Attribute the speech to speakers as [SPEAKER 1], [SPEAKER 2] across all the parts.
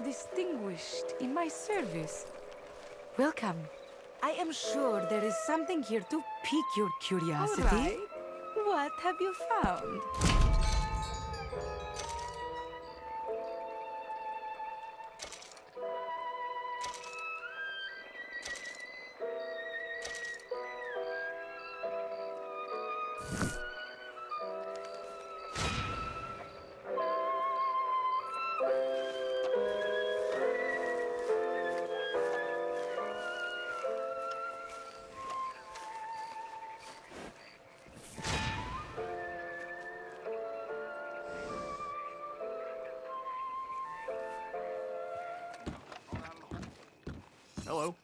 [SPEAKER 1] distinguished in my service. Welcome. I am sure there is something here to pique your curiosity. All right. What have you found?
[SPEAKER 2] Hello.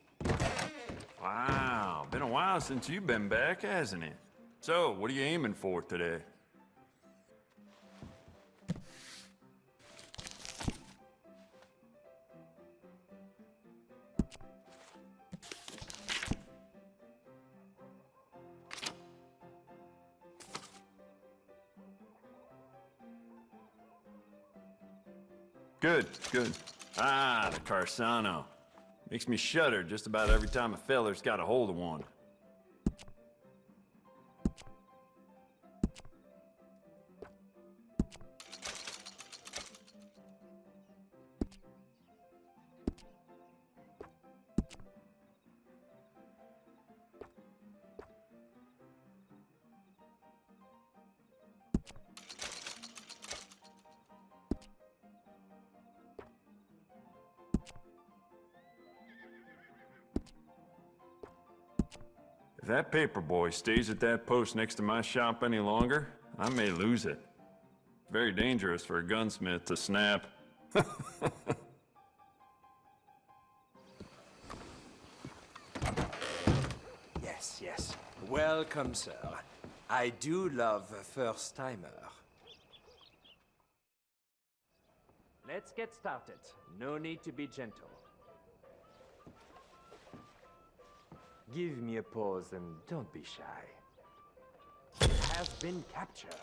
[SPEAKER 2] Wow, been a while since you've been back, hasn't it? So, what are you aiming for today? Good, good. Ah, the Carcano. Makes me shudder just about every time a feller's got a hold of one. If that paper boy stays at that post next to my shop any longer, I may lose it. Very dangerous for a gunsmith to snap.
[SPEAKER 3] yes, yes. Welcome, sir. I do love a first-timer.
[SPEAKER 4] Let's get started. No need to be gentle. Give me a pause and don't be shy. It has been captured.